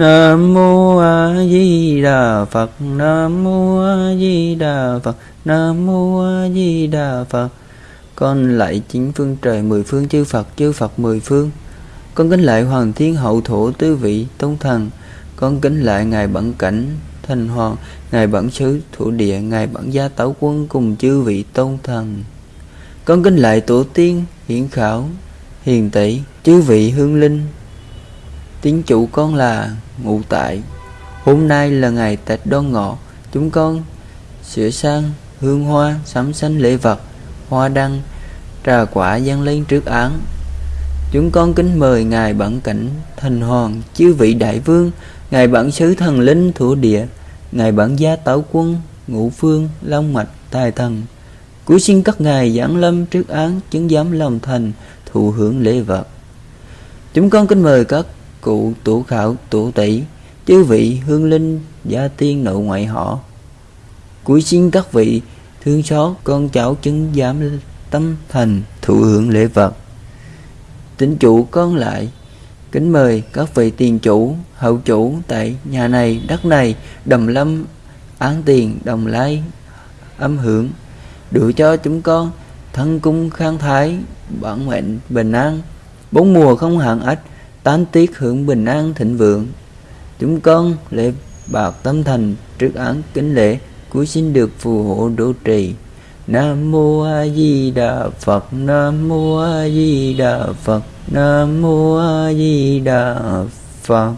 Nam mô A Di Đà Phật. Nam mô A Di Đà Phật. Nam mô A Di Đà Phật. Con lạy chính phương trời mười phương, chư Phật chư Phật mười phương. Con kính lạy Hoàng Thiên Hậu Thổ Tứ Vị Tôn Thần. Con kính lạy Ngài Bản Cảnh Thành Hoàng, Ngài Bản Sứ Thủ Địa, Ngài Bản Gia Tấu Quân cùng chư vị Tôn Thần. Con kính lạy Tổ Tiên Hiển Khảo, Hiền Tỷ Chư vị Hương Linh. Tiếng chủ con là ngụ tại. Hôm nay là ngày Tết Đoan Ngọ. Chúng con sửa sang hương hoa sắm xanh lễ vật, Hoa đăng, Trà quả dâng lên trước án. Chúng con kính mời Ngài Bản Cảnh Thành Hoàng, Chư vị Đại Vương, Ngài Bản Sứ Thần Linh Thủ Địa, Ngài Bản Gia Tảo Quân, Ngũ Phương, Long Mạch, Tài Thần. Cúi xin các ngài giảng lâm trước án, Chứng giám lòng thành, Thụ hưởng lễ vật. Chúng con kính mời các cụ tổ khảo tổ tỷ, chư vị hương linh, gia tiên, nội ngoại họ. Cuối xin các vị, thương xót, con cháu chứng giám tâm thành, thụ hưởng lễ vật. Tính chủ con lại, kính mời các vị tiền chủ, hậu chủ tại nhà này, đất này, đầm lâm, án tiền, đồng lai, âm hưởng. Đủ cho chúng con thân cung khang thái, bản mệnh bình an. Bốn mùa không hạn ách tám tiết hưởng bình an thịnh vượng. Chúng con lễ bạc tâm thành trước án kính lễ cuối xin được phù hộ độ trì. Nam mô a di đà phật, nam mô a di đà phật, nam mô a di đà phật.